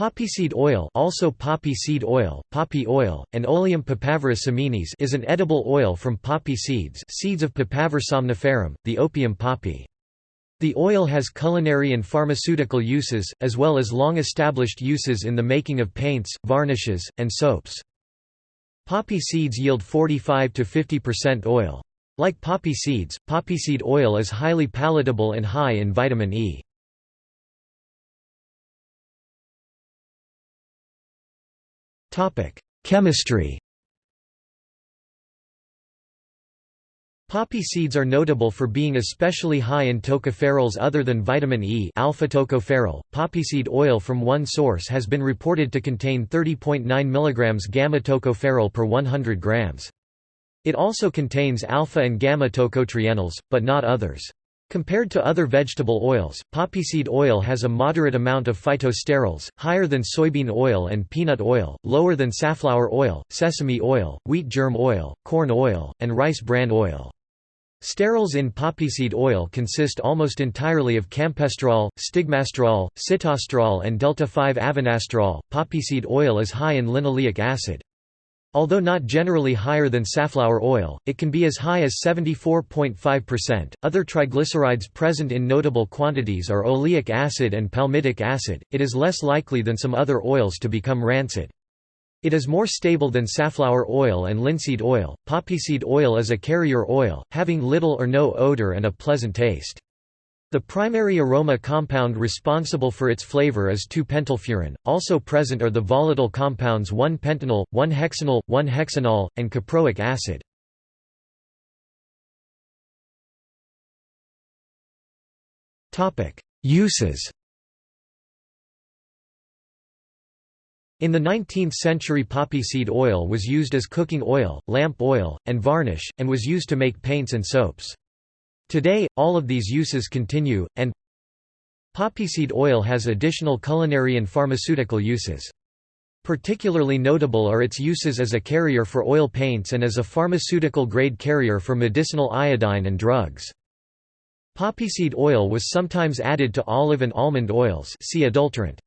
Poppy seed oil, also poppy seed oil, poppy oil, and Oleum papaver seminis is an edible oil from poppy seeds, seeds of Papaver somniferum, the opium poppy. The oil has culinary and pharmaceutical uses, as well as long-established uses in the making of paints, varnishes, and soaps. Poppy seeds yield 45 to 50% oil. Like poppy seeds, poppy seed oil is highly palatable and high in vitamin E. Chemistry Poppy seeds are notable for being especially high in tocopherols other than vitamin E alpha tocopherol. Poppy seed oil from one source has been reported to contain 30.9 mg gamma tocopherol per 100 grams. It also contains alpha and gamma tocotrienols, but not others. Compared to other vegetable oils, poppyseed oil has a moderate amount of phytosterols, higher than soybean oil and peanut oil, lower than safflower oil, sesame oil, wheat germ oil, corn oil, and rice bran oil. Sterols in poppyseed oil consist almost entirely of campesterol, stigmasterol, sitosterol and delta-5-avenasterol. Poppyseed oil is high in linoleic acid. Although not generally higher than safflower oil, it can be as high as 74.5%. Other triglycerides present in notable quantities are oleic acid and palmitic acid. It is less likely than some other oils to become rancid. It is more stable than safflower oil and linseed oil. Poppyseed oil is a carrier oil, having little or no odor and a pleasant taste. The primary aroma compound responsible for its flavor is 2-pentylfuran. Also present are the volatile compounds 1-pentanol, 1-hexanal, 1-hexanol, and caproic acid. Uses. In the 19th century poppy seed oil was used as cooking oil, lamp oil, and varnish, and was used to make paints and soaps. Today, all of these uses continue, and poppyseed oil has additional culinary and pharmaceutical uses. Particularly notable are its uses as a carrier for oil paints and as a pharmaceutical-grade carrier for medicinal iodine and drugs. Poppyseed oil was sometimes added to olive and almond oils see adulterant.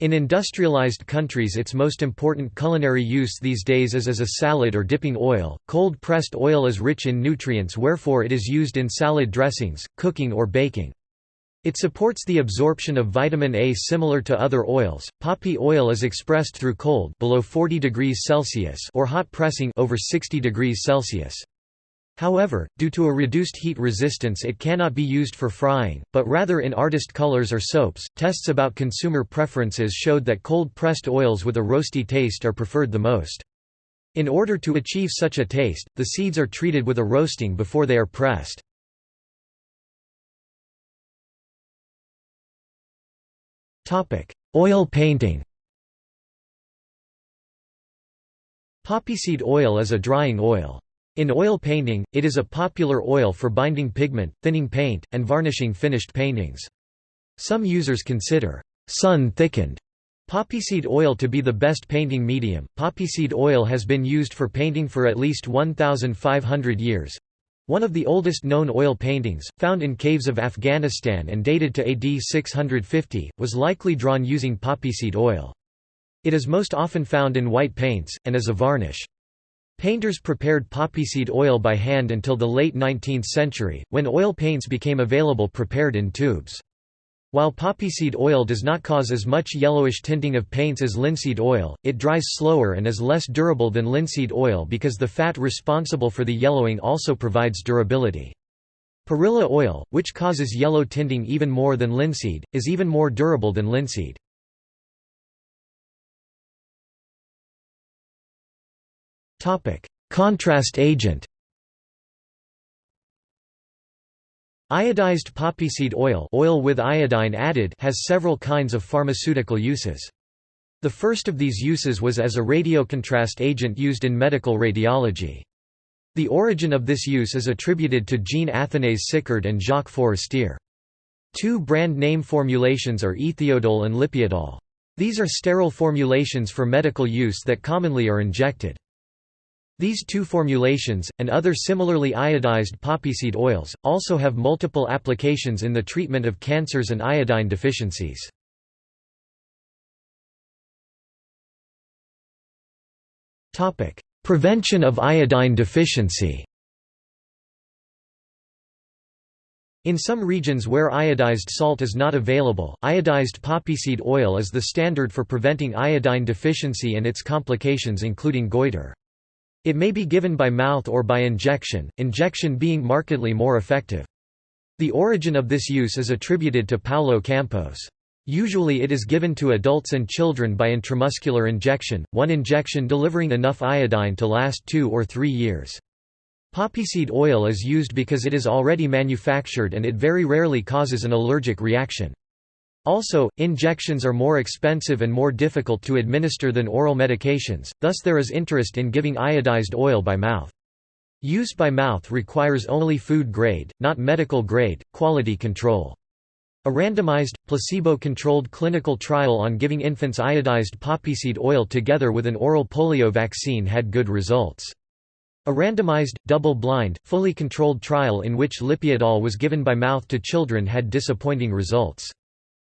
In industrialized countries its most important culinary use these days is as a salad or dipping oil. Cold pressed oil is rich in nutrients wherefore it is used in salad dressings, cooking or baking. It supports the absorption of vitamin A similar to other oils. Poppy oil is expressed through cold below 40 degrees Celsius or hot pressing over 60 degrees Celsius. However, due to a reduced heat resistance it cannot be used for frying, but rather in artist colors or soaps. Tests about consumer preferences showed that cold-pressed oils with a roasty taste are preferred the most. In order to achieve such a taste, the seeds are treated with a roasting before they are pressed. Topic: Oil painting Poppyseed oil is a drying oil. In oil painting, it is a popular oil for binding pigment, thinning paint, and varnishing finished paintings. Some users consider sun-thickened poppyseed oil to be the best painting medium. Poppyseed oil has been used for painting for at least 1,500 years. One of the oldest known oil paintings, found in caves of Afghanistan and dated to AD 650, was likely drawn using poppyseed oil. It is most often found in white paints, and as a varnish. Painters prepared poppyseed oil by hand until the late 19th century, when oil paints became available prepared in tubes. While poppyseed oil does not cause as much yellowish tinting of paints as linseed oil, it dries slower and is less durable than linseed oil because the fat responsible for the yellowing also provides durability. Perilla oil, which causes yellow tinting even more than linseed, is even more durable than linseed. Topic: Contrast agent. Iodized poppyseed oil, oil with iodine added, has several kinds of pharmaceutical uses. The first of these uses was as a radiocontrast agent used in medical radiology. The origin of this use is attributed to Jean Athanase Sicard and Jacques Forestier. Two brand name formulations are ethiodol and lipiodol. These are sterile formulations for medical use that commonly are injected. These two formulations, and other similarly iodized poppyseed oils, also have multiple applications in the treatment of cancers and iodine deficiencies. Prevention of iodine deficiency In some regions where iodized salt is not available, iodized poppyseed oil is the standard for preventing iodine deficiency and its complications including goiter. It may be given by mouth or by injection, injection being markedly more effective. The origin of this use is attributed to Paulo Campos. Usually it is given to adults and children by intramuscular injection, one injection delivering enough iodine to last two or three years. Poppyseed oil is used because it is already manufactured and it very rarely causes an allergic reaction. Also, injections are more expensive and more difficult to administer than oral medications, thus there is interest in giving iodized oil by mouth. Use by mouth requires only food grade, not medical grade, quality control. A randomized, placebo-controlled clinical trial on giving infants iodized poppyseed oil together with an oral polio vaccine had good results. A randomized, double-blind, fully controlled trial in which lipiodol was given by mouth to children had disappointing results.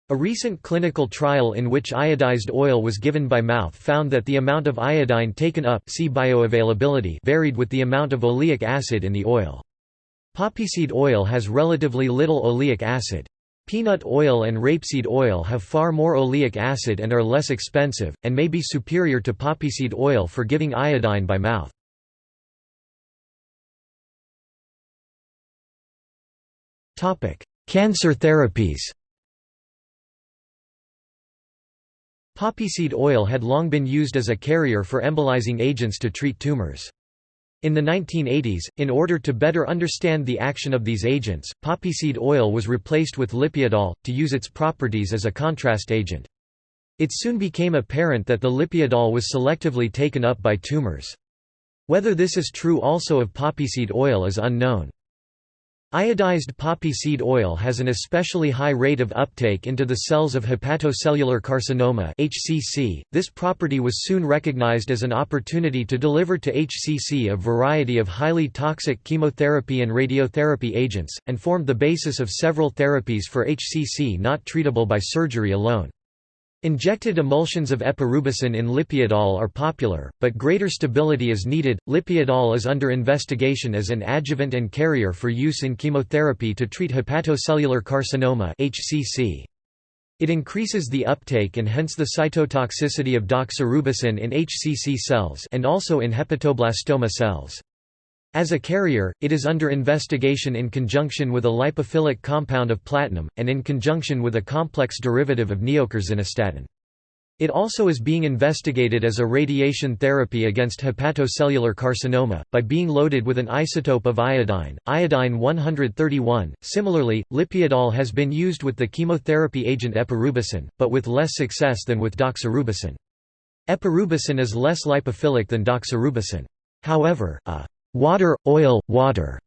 A recent clinical trial in which iodized oil was given by mouth found that the amount of iodine taken up see bioavailability varied with the amount of oleic acid in the oil. Poppyseed oil has relatively little oleic acid. Peanut oil and rapeseed oil have far more oleic acid and are less expensive, and may be superior to poppyseed oil for giving iodine by mouth. Cancer therapies Poppyseed oil had long been used as a carrier for embolizing agents to treat tumors. In the 1980s, in order to better understand the action of these agents, poppyseed oil was replaced with lipiodol, to use its properties as a contrast agent. It soon became apparent that the lipiodol was selectively taken up by tumors. Whether this is true also of poppyseed oil is unknown. Iodized poppy seed oil has an especially high rate of uptake into the cells of hepatocellular carcinoma (HCC). This property was soon recognized as an opportunity to deliver to HCC a variety of highly toxic chemotherapy and radiotherapy agents, and formed the basis of several therapies for HCC not treatable by surgery alone. Injected emulsions of epirubicin in lipiodol are popular, but greater stability is needed. Lipiodol is under investigation as an adjuvant and carrier for use in chemotherapy to treat hepatocellular carcinoma (HCC). It increases the uptake and hence the cytotoxicity of doxorubicin in HCC cells and also in hepatoblastoma cells. As a carrier, it is under investigation in conjunction with a lipophilic compound of platinum, and in conjunction with a complex derivative of neocarzinostatin. It also is being investigated as a radiation therapy against hepatocellular carcinoma, by being loaded with an isotope of iodine, iodine 131. Similarly, lipiodol has been used with the chemotherapy agent epirubicin, but with less success than with doxorubicin. Epirubicin is less lipophilic than doxorubicin. However, a water, oil, water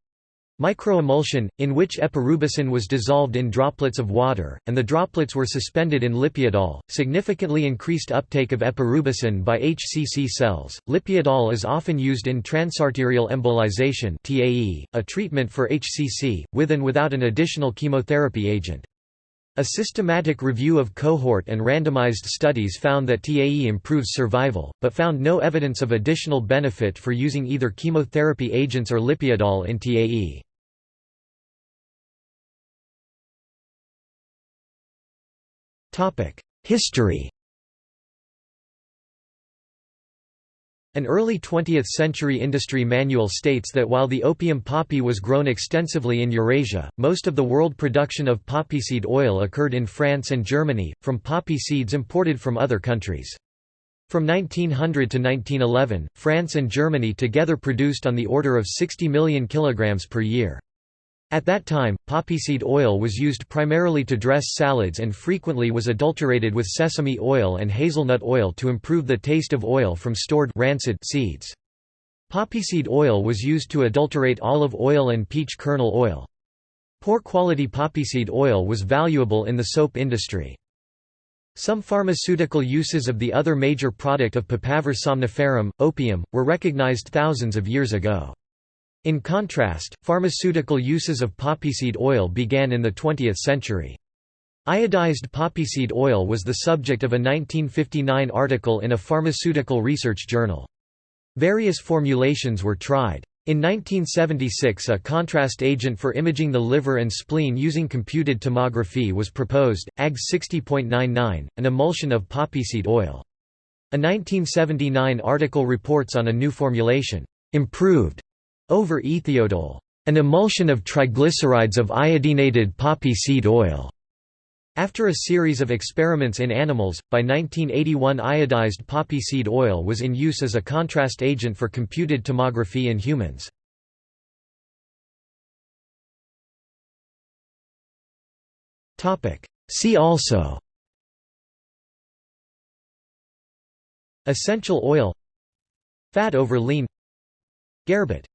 microemulsion, in which epirubicin was dissolved in droplets of water, and the droplets were suspended in lipiodol, significantly increased uptake of epirubicin by HCC cells. Lipiodol is often used in transarterial embolization a treatment for HCC, with and without an additional chemotherapy agent. A systematic review of cohort and randomized studies found that TAE improves survival, but found no evidence of additional benefit for using either chemotherapy agents or lipiodol in TAE. History An early 20th-century industry manual states that while the opium poppy was grown extensively in Eurasia, most of the world production of poppy seed oil occurred in France and Germany, from poppy seeds imported from other countries. From 1900 to 1911, France and Germany together produced on the order of 60 million kilograms per year. At that time, poppyseed oil was used primarily to dress salads and frequently was adulterated with sesame oil and hazelnut oil to improve the taste of oil from stored rancid seeds. Poppyseed oil was used to adulterate olive oil and peach kernel oil. Poor quality poppyseed oil was valuable in the soap industry. Some pharmaceutical uses of the other major product of Papaver somniferum, opium, were recognized thousands of years ago. In contrast, pharmaceutical uses of poppyseed oil began in the 20th century. Iodized poppyseed oil was the subject of a 1959 article in a pharmaceutical research journal. Various formulations were tried. In 1976 a contrast agent for imaging the liver and spleen using computed tomography was proposed, AG 60.99, an emulsion of poppyseed oil. A 1979 article reports on a new formulation, improved over ethiodol, an emulsion of triglycerides of iodinated poppy seed oil. After a series of experiments in animals, by 1981 iodized poppy seed oil was in use as a contrast agent for computed tomography in humans. See also Essential oil Fat over lean Gerbet